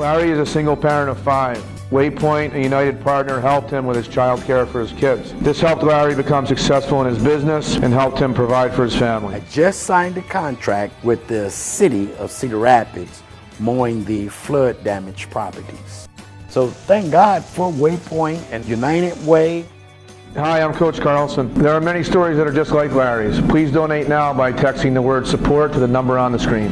Larry is a single parent of five. Waypoint, a United partner, helped him with his child care for his kids. This helped Larry become successful in his business and helped him provide for his family. I just signed a contract with the city of Cedar Rapids mowing the flood damaged properties. So thank God for Waypoint and United Way. Hi, I'm Coach Carlson. There are many stories that are just like Larry's. Please donate now by texting the word support to the number on the screen.